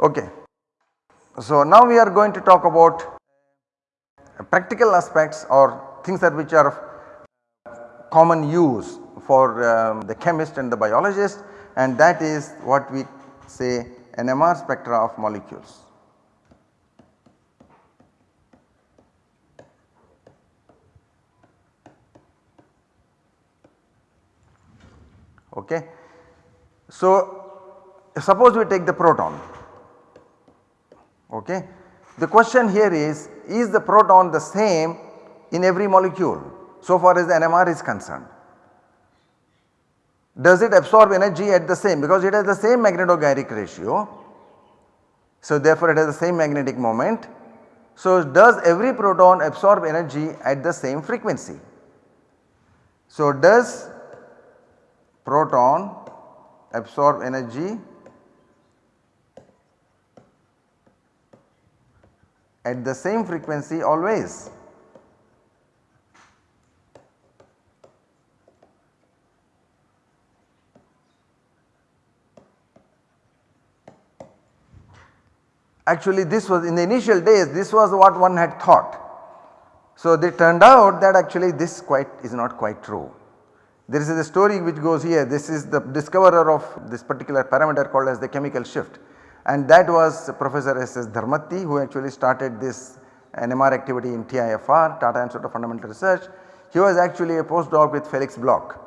Okay. So now we are going to talk about practical aspects or things that which are common use for um, the chemist and the biologist and that is what we say NMR spectra of molecules. Okay. So suppose we take the proton okay. The question here is, is the proton the same in every molecule so far as the NMR is concerned? Does it absorb energy at the same because it has the same magnetogyric ratio. So therefore it has the same magnetic moment. So does every proton absorb energy at the same frequency? So does proton absorb energy at the same frequency always. Actually this was in the initial days this was what one had thought. So they turned out that actually this quite is not quite true. There is a story which goes here this is the discoverer of this particular parameter called as the chemical shift and that was Professor S. S. Dharmatti who actually started this NMR activity in TIFR Tata Institute of Fundamental Research. He was actually a postdoc with Felix Bloch.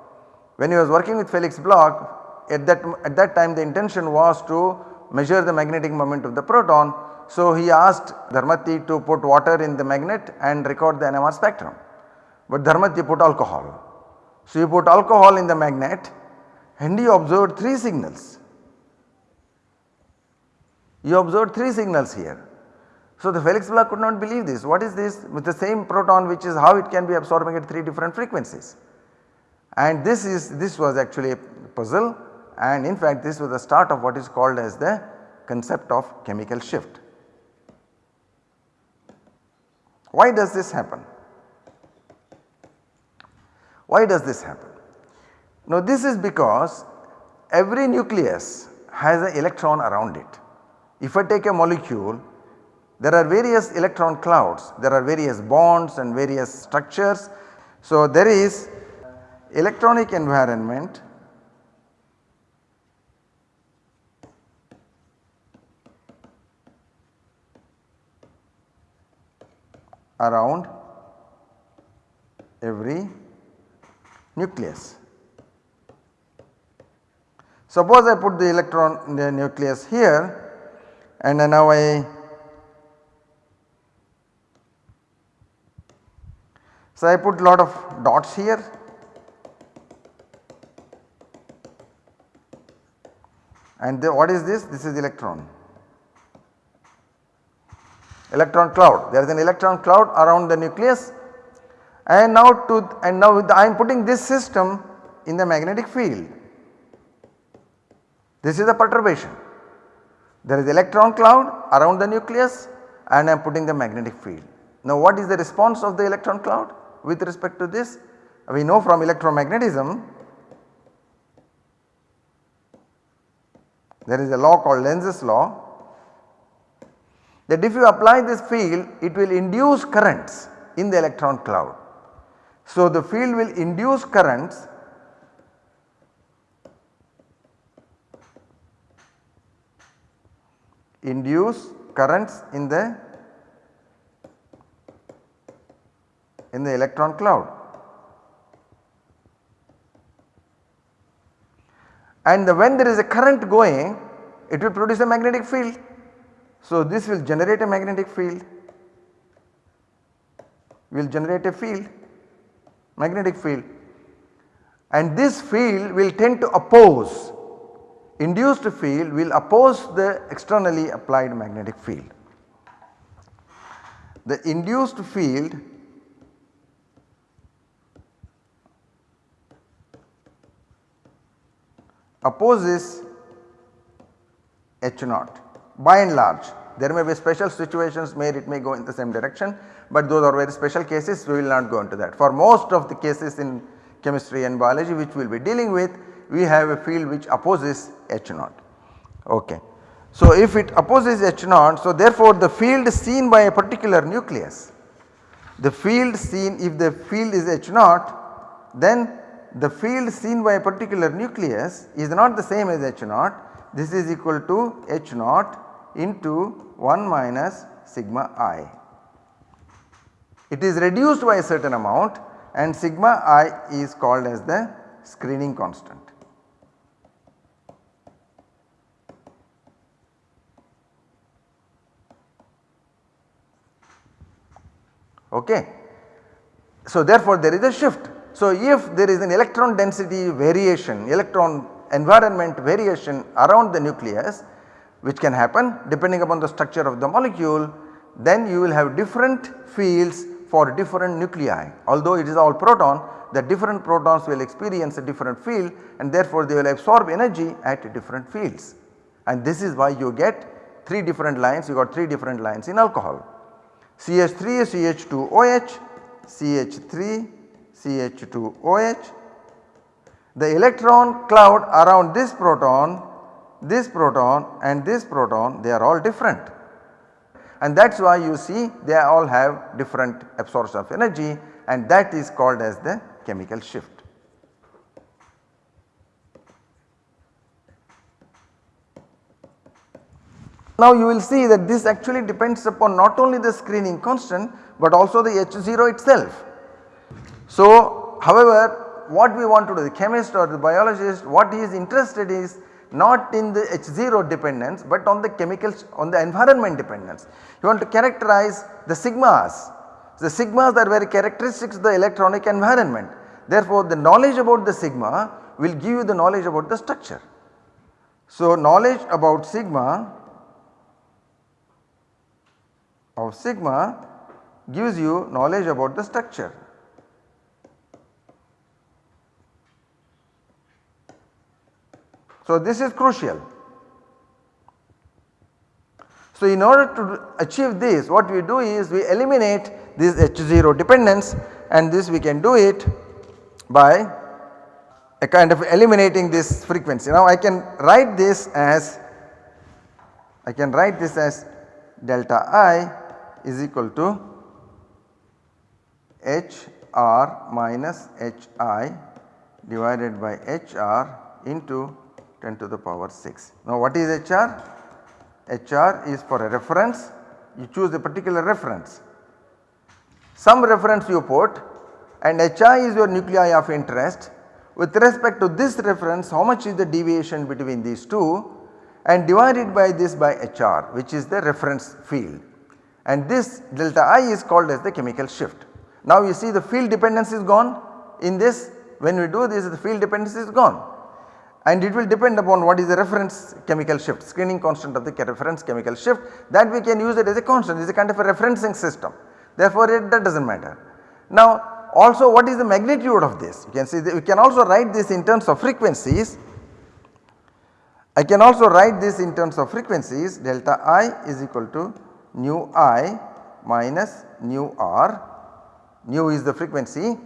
When he was working with Felix Bloch at that, at that time the intention was to measure the magnetic moment of the proton. So he asked Dharmatti to put water in the magnet and record the NMR spectrum. But Dharmatti put alcohol. So he put alcohol in the magnet and he observed 3 signals. You observed 3 signals here. So the Felix Bloch could not believe this. What is this with the same proton which is how it can be absorbing at 3 different frequencies. And this is this was actually a puzzle and in fact this was the start of what is called as the concept of chemical shift. Why does this happen? Why does this happen? Now this is because every nucleus has an electron around it. If I take a molecule there are various electron clouds, there are various bonds and various structures. So there is electronic environment around every nucleus. Suppose I put the electron in the nucleus here and now I so I put lot of dots here and the, what is this? This is electron electron cloud there is an electron cloud around the nucleus and now to and now I am putting this system in the magnetic field. This is the perturbation. There is electron cloud around the nucleus and I am putting the magnetic field. Now what is the response of the electron cloud with respect to this? We know from electromagnetism there is a law called Lenz's law that if you apply this field it will induce currents in the electron cloud. So the field will induce currents induce currents in the in the electron cloud. And the, when there is a current going it will produce a magnetic field. So this will generate a magnetic field, will generate a field magnetic field and this field will tend to oppose induced field will oppose the externally applied magnetic field. The induced field opposes H naught by and large there may be special situations where it may go in the same direction but those are very special cases we will not go into that. For most of the cases in chemistry and biology which we will be dealing with we have a field which opposes H naught. Okay. So if it opposes H naught so therefore the field seen by a particular nucleus the field seen if the field is H naught then the field seen by a particular nucleus is not the same as H naught this is equal to H naught into 1 minus sigma i. It is reduced by a certain amount and sigma i is called as the screening constant. Okay. So therefore there is a shift. So if there is an electron density variation, electron environment variation around the nucleus which can happen depending upon the structure of the molecule then you will have different fields for different nuclei. Although it is all proton the different protons will experience a different field and therefore they will absorb energy at different fields. And this is why you get 3 different lines you got 3 different lines in alcohol. CH3 CH2OH, CH3 CH2OH. The electron cloud around this proton, this proton and this proton they are all different and that is why you see they all have different absorption of energy and that is called as the chemical shift. Now you will see that this actually depends upon not only the screening constant but also the H0 itself. So however what we want to do the chemist or the biologist what he is interested is not in the H0 dependence but on the chemicals on the environment dependence. You want to characterize the sigmas. The sigmas are very characteristics of the electronic environment. Therefore the knowledge about the sigma will give you the knowledge about the structure. So knowledge about sigma of sigma gives you knowledge about the structure. So this is crucial. So in order to achieve this what we do is we eliminate this H0 dependence and this we can do it by a kind of eliminating this frequency. Now I can write this as I can write this as delta I is equal to HR minus HI divided by HR into 10 to the power 6. Now what is HR? HR is for a reference you choose a particular reference. Some reference you put and HI is your nuclei of interest with respect to this reference how much is the deviation between these two and divided by this by HR which is the reference field and this delta I is called as the chemical shift. Now you see the field dependence is gone. In this when we do this the field dependence is gone. And it will depend upon what is the reference chemical shift screening constant of the reference chemical shift that we can use it as a constant. It is a kind of a referencing system. Therefore it that does not matter. Now also what is the magnitude of this? You can see we can also write this in terms of frequencies. I can also write this in terms of frequencies. Delta I is equal to nu i minus nu r, nu is the frequency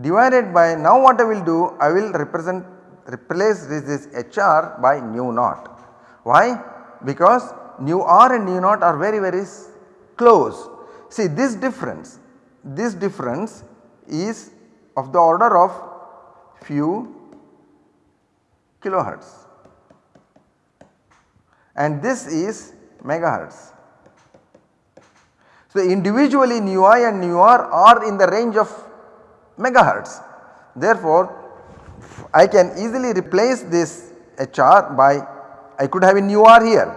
divided by now what I will do I will represent replace this, this hr by nu naught. Why? Because nu r and nu naught are very very close. See this difference, this difference is of the order of few kilohertz and this is megahertz. So, individually nu i and nu r are in the range of megahertz. Therefore, I can easily replace this HR by I could have a nu r here,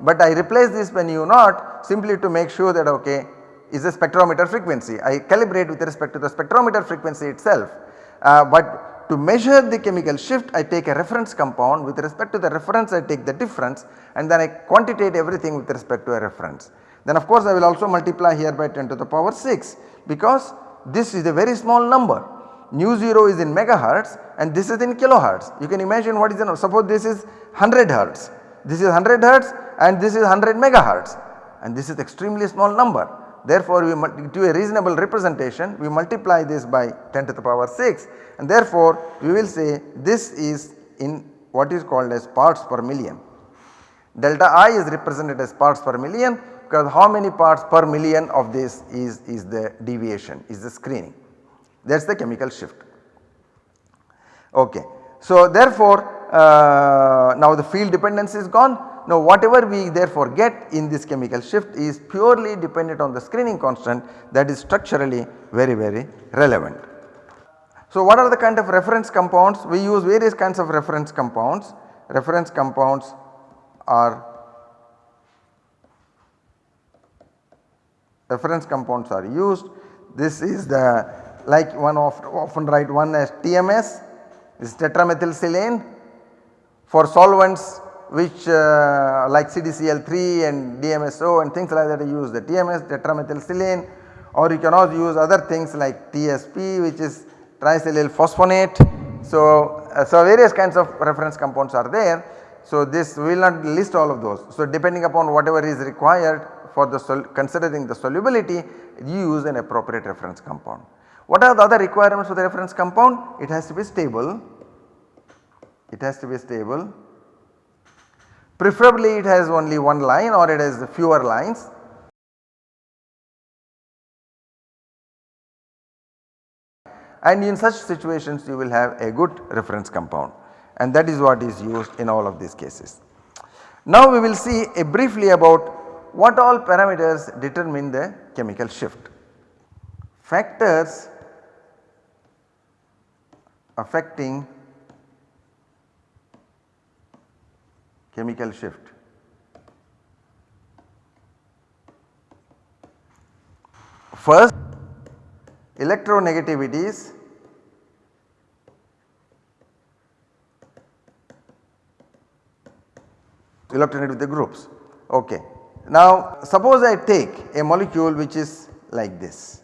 but I replace this by nu naught simply to make sure that okay is a spectrometer frequency. I calibrate with respect to the spectrometer frequency itself, uh, but to measure the chemical shift I take a reference compound with respect to the reference I take the difference and then I quantitate everything with respect to a reference. Then of course I will also multiply here by 10 to the power 6 because this is a very small number. Nu 0 is in megahertz and this is in kilohertz. You can imagine what is the suppose this is 100 hertz, this is 100 hertz and this is 100 megahertz and this is extremely small number. Therefore, we do a reasonable representation we multiply this by 10 to the power 6 and therefore we will say this is in what is called as parts per million. Delta I is represented as parts per million because how many parts per million of this is, is the deviation is the screening that is the chemical shift. Okay. So therefore uh, now the field dependence is gone now whatever we therefore get in this chemical shift is purely dependent on the screening constant that is structurally very very relevant. So what are the kind of reference compounds? We use various kinds of reference compounds. Reference compounds are reference compounds are used. This is the like one of often write one as TMS this tetramethylsilane for solvents which uh, like CDCl3 and DMSO and things like that you use the TMS tetramethylsilane or you can also use other things like TSP which is triacetyl phosphonate. So, uh, so various kinds of reference compounds are there. So this we will not list all of those. So depending upon whatever is required for the considering the solubility you use an appropriate reference compound. What are the other requirements for the reference compound? It has to be stable, it has to be stable, preferably it has only one line or it has fewer lines and in such situations you will have a good reference compound and that is what is used in all of these cases. Now we will see briefly about what all parameters determine the chemical shift. Factors affecting chemical shift. First electronegativities electronegative groups. Okay. Now suppose I take a molecule which is like this.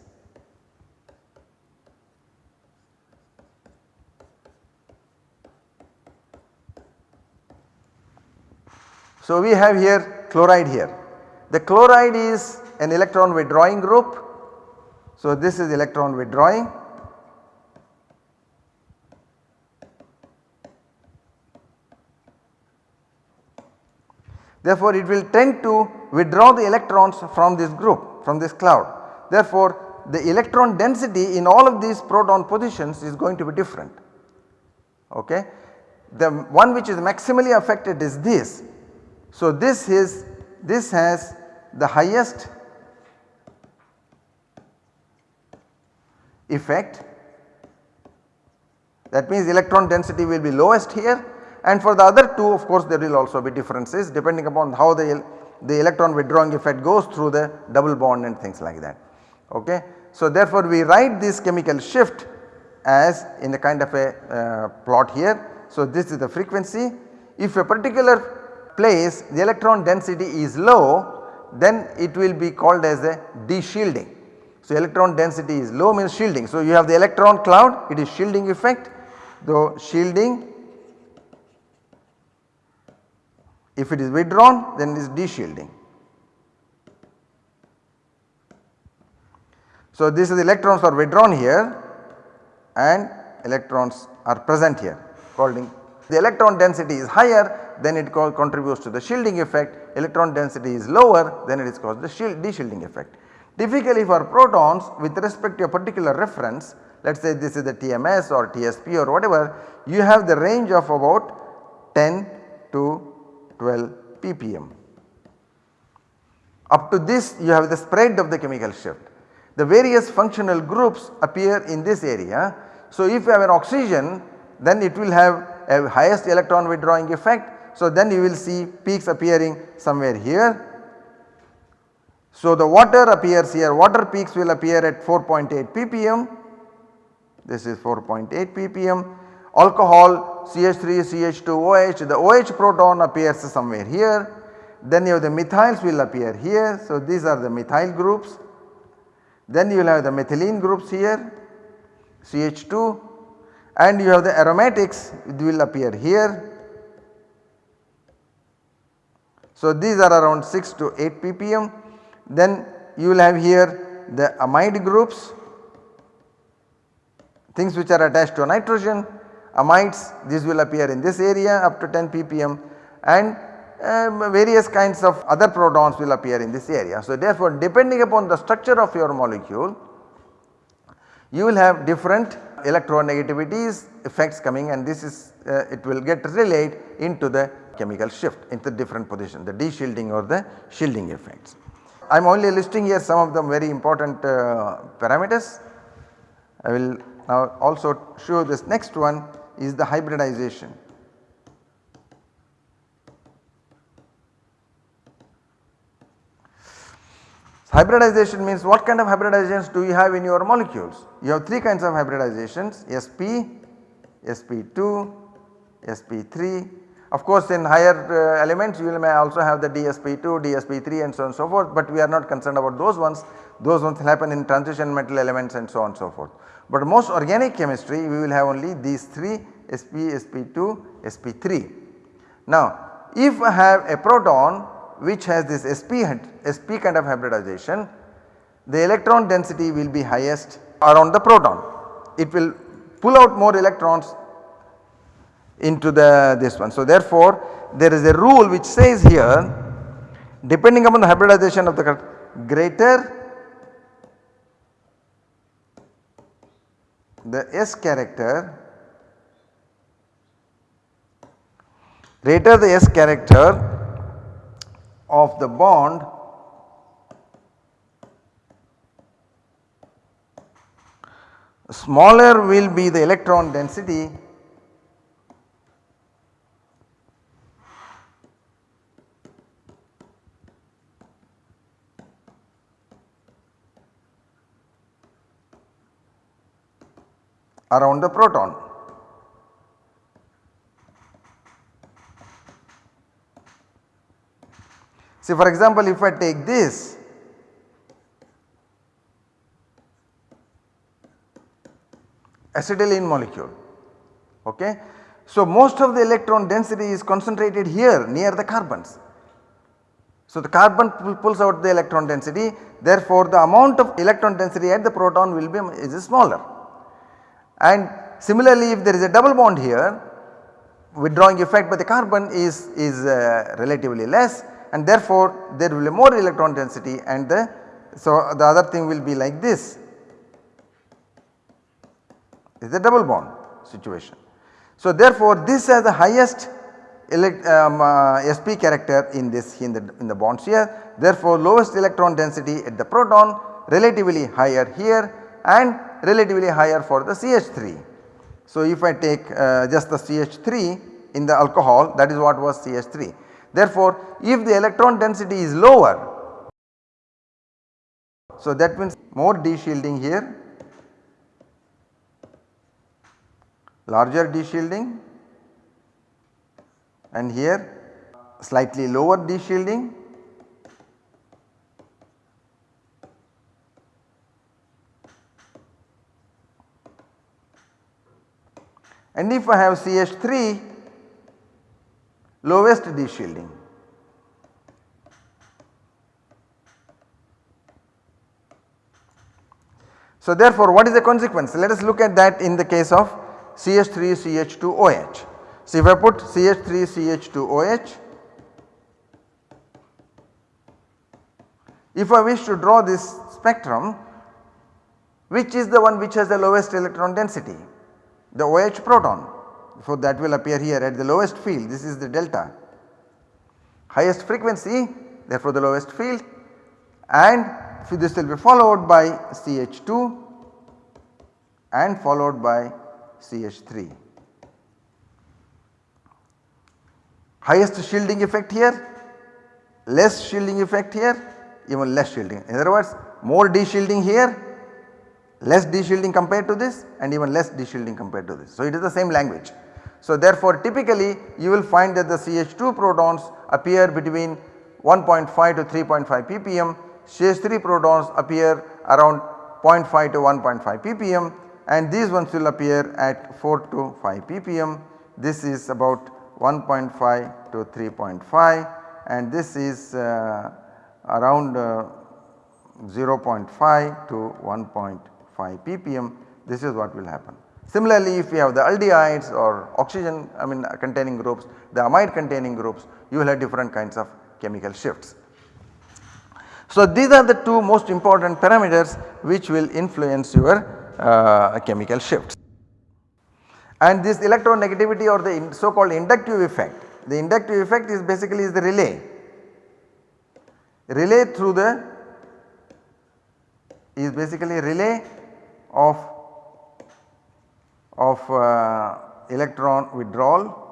So we have here chloride here. The chloride is an electron withdrawing group. So this is electron withdrawing Therefore, it will tend to withdraw the electrons from this group from this cloud. Therefore, the electron density in all of these proton positions is going to be different. Okay. The one which is maximally affected is this. So, this is this has the highest effect that means electron density will be lowest here and for the other two of course there will also be differences depending upon how the, the electron withdrawing effect goes through the double bond and things like that. Okay. So therefore we write this chemical shift as in a kind of a uh, plot here. So this is the frequency. If a particular place the electron density is low then it will be called as a de-shielding. So electron density is low means shielding. So you have the electron cloud it is shielding effect though shielding If it is withdrawn then it is de-shielding. So this is electrons are withdrawn here and electrons are present here holding the electron density is higher then it contributes to the shielding effect electron density is lower then it is caused the shield de-shielding effect. Typically for protons with respect to a particular reference let us say this is the TMS or TSP or whatever you have the range of about 10 to 12 ppm. Up to this you have the spread of the chemical shift. The various functional groups appear in this area. So if you have an oxygen then it will have a highest electron withdrawing effect. So then you will see peaks appearing somewhere here. So the water appears here water peaks will appear at 4.8 ppm. This is 4.8 ppm alcohol CH3, CH2, OH, the OH proton appears somewhere here. Then you have the methyls will appear here. So these are the methyl groups. Then you will have the methylene groups here CH2 and you have the aromatics it will appear here. So these are around 6 to 8 ppm. Then you will have here the amide groups things which are attached to nitrogen amides this will appear in this area up to 10 ppm and um, various kinds of other protons will appear in this area. So therefore depending upon the structure of your molecule you will have different electronegativities effects coming and this is uh, it will get relayed into the chemical shift into different position the de-shielding or the shielding effects. I am only listing here some of the very important uh, parameters. I will now also show this next one is the hybridization. Hybridization means what kind of hybridizations do you have in your molecules? You have 3 kinds of hybridizations SP, SP2, SP3. Of course in higher uh, elements you may also have the DSP2, DSP3 and so on and so forth but we are not concerned about those ones. Those ones happen in transition metal elements and so on and so forth. But most organic chemistry we will have only these 3 SP, SP2, SP3. Now if I have a proton which has this sp, sp kind of hybridization the electron density will be highest around the proton. It will pull out more electrons into the this one. So therefore there is a rule which says here depending upon the hybridization of the greater the S character greater the S character of the bond smaller will be the electron density around the proton. See for example if I take this acetylene molecule okay. So most of the electron density is concentrated here near the carbons. So the carbon pulls out the electron density therefore the amount of electron density at the proton will be is smaller. And similarly if there is a double bond here withdrawing effect by the carbon is, is uh, relatively less and therefore there will be more electron density and the so the other thing will be like this is a double bond situation. So therefore this has the highest elect, um, uh, sp character in this in the in the bonds here therefore lowest electron density at the proton relatively higher here and relatively higher for the CH3. So if I take uh, just the CH3 in the alcohol that is what was CH3 Therefore, if the electron density is lower, so that means more de-shielding here, larger de-shielding and here slightly lower de-shielding and if I have CH3 lowest de-shielding. So therefore what is the consequence? Let us look at that in the case of CH3 CH2OH. So if I put CH3 CH2OH if I wish to draw this spectrum which is the one which has the lowest electron density the OH proton so that will appear here at the lowest field this is the delta highest frequency therefore the lowest field and this will be followed by CH2 and followed by CH3. Highest shielding effect here, less shielding effect here, even less shielding. In other words more de-shielding here, less de-shielding compared to this and even less de-shielding compared to this. So it is the same language. So therefore typically you will find that the CH2 protons appear between 1.5 to 3.5 ppm, CH3 protons appear around 0.5 to 1.5 ppm and these ones will appear at 4 to 5 ppm. This is about 1.5 to 3.5 and this is uh, around uh, 0.5 to 1.5 ppm this is what will happen. Similarly, if you have the aldehydes or oxygen I mean containing groups, the amide containing groups, you will have different kinds of chemical shifts. So, these are the two most important parameters which will influence your uh, chemical shifts. And this electronegativity or the so called inductive effect, the inductive effect is basically is the relay, relay through the is basically relay of of uh, electron withdrawal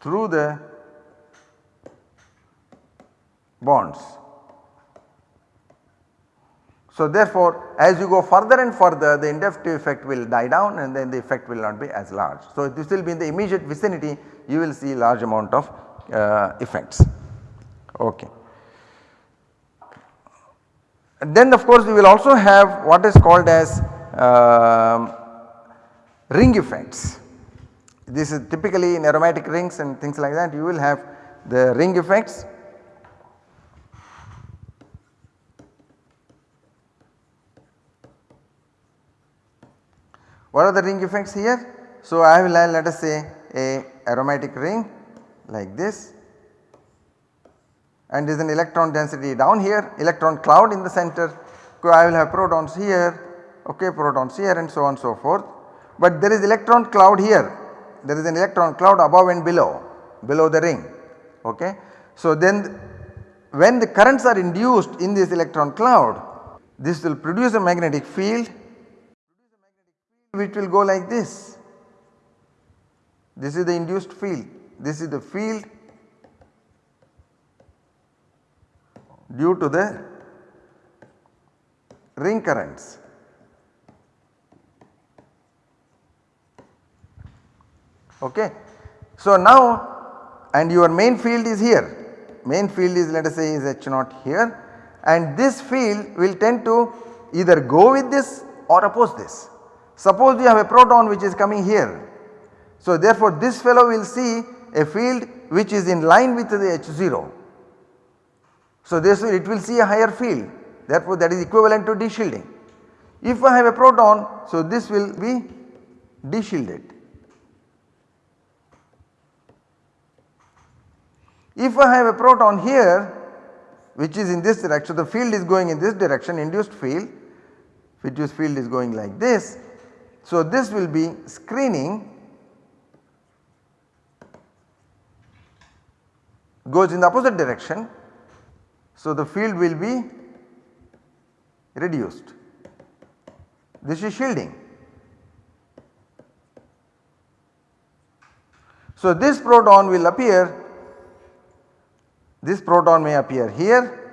through the bonds. So therefore as you go further and further the inductive effect will die down and then the effect will not be as large. So this will be in the immediate vicinity you will see large amount of uh, effects. Okay. And then of course we will also have what is called as uh, ring effects. This is typically in aromatic rings and things like that you will have the ring effects. What are the ring effects here? So I will have let us say a aromatic ring like this and is an electron density down here electron cloud in the center. I will have protons here okay protons here and so on so forth. But there is electron cloud here there is an electron cloud above and below, below the ring. Okay. So then when the currents are induced in this electron cloud, this will produce a magnetic field which will go like this. This is the induced field, this is the field due to the ring currents. Okay. So now and your main field is here, main field is let us say is H naught here and this field will tend to either go with this or oppose this. Suppose you have a proton which is coming here. So therefore this fellow will see a field which is in line with the H0. So this will it will see a higher field therefore that is equivalent to deshielding. If I have a proton so this will be deshielded If I have a proton here which is in this direction the field is going in this direction induced field induced field is going like this. So this will be screening goes in the opposite direction. So the field will be reduced. This is shielding. So this proton will appear this proton may appear here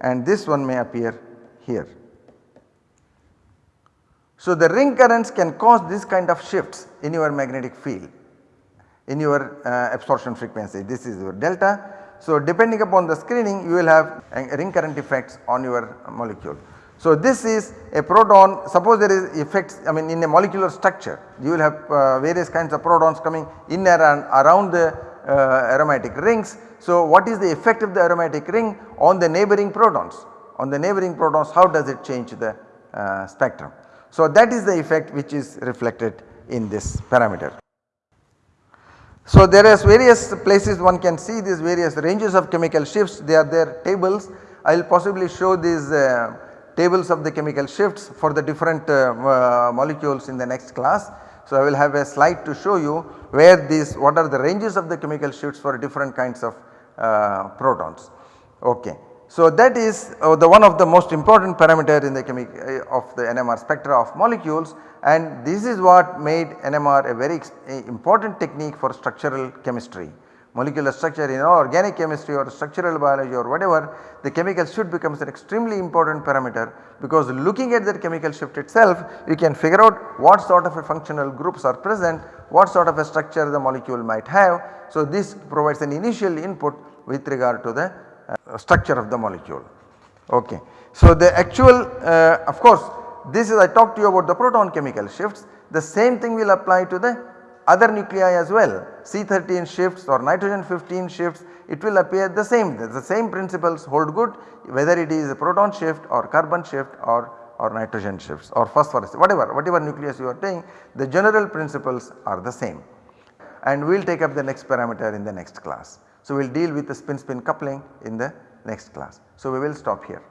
and this one may appear here. So the ring currents can cause this kind of shifts in your magnetic field in your uh, absorption frequency this is your delta. So depending upon the screening you will have ring current effects on your molecule. So this is a proton suppose there is effects I mean in a molecular structure you will have uh, various kinds of protons coming in and around the uh, aromatic rings so what is the effect of the aromatic ring on the neighboring protons? On the neighboring protons how does it change the uh, spectrum? So that is the effect which is reflected in this parameter. So there is various places one can see these various ranges of chemical shifts they are there tables. I will possibly show these uh, tables of the chemical shifts for the different uh, uh molecules in the next class. So I will have a slide to show you where these what are the ranges of the chemical shifts for different kinds of uh, protons. Okay. So that is uh, the one of the most important parameter in the uh, of the NMR spectra of molecules and this is what made NMR a very important technique for structural chemistry. Molecular structure in organic chemistry or structural biology or whatever the chemical shift becomes an extremely important parameter because looking at that chemical shift itself you can figure out what sort of a functional groups are present, what sort of a structure the molecule might have so, this provides an initial input with regard to the structure of the molecule. Okay. So, the actual uh, of course this is I talked to you about the proton chemical shifts the same thing will apply to the other nuclei as well C13 shifts or nitrogen 15 shifts it will appear the same the same principles hold good whether it is a proton shift or carbon shift or or nitrogen shifts or phosphorus whatever whatever nucleus you are taking the general principles are the same and we will take up the next parameter in the next class. So we will deal with the spin spin coupling in the next class. So we will stop here.